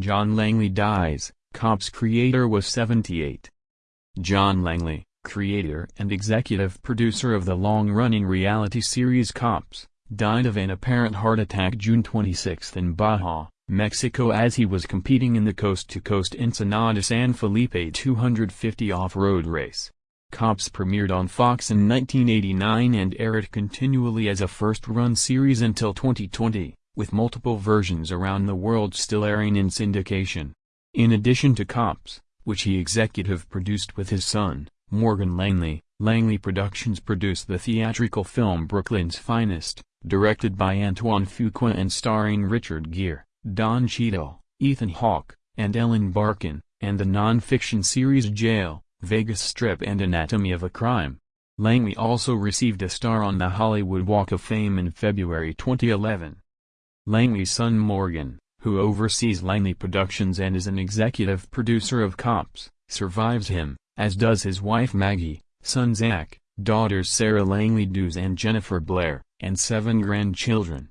John Langley dies, Cops creator was 78. John Langley, creator and executive producer of the long-running reality series Cops, died of an apparent heart attack June 26 in Baja, Mexico as he was competing in the coast-to-coast Ensenada San Felipe 250 off-road race. Cops premiered on Fox in 1989 and aired continually as a first-run series until 2020, with multiple versions around the world still airing in syndication. In addition to Cops, which he executive produced with his son, Morgan Langley, Langley Productions produced the theatrical film Brooklyn's Finest, directed by Antoine Fuqua and starring Richard Gere, Don Cheadle, Ethan Hawke, and Ellen Barkin, and the non-fiction series Jail, Vegas Strip and Anatomy of a Crime. Langley also received a star on the Hollywood Walk of Fame in February 2011. Langley's son Morgan, who oversees Langley Productions and is an executive producer of Cops, survives him, as does his wife Maggie, son Zach, daughters Sarah Langley Dews and Jennifer Blair, and seven grandchildren.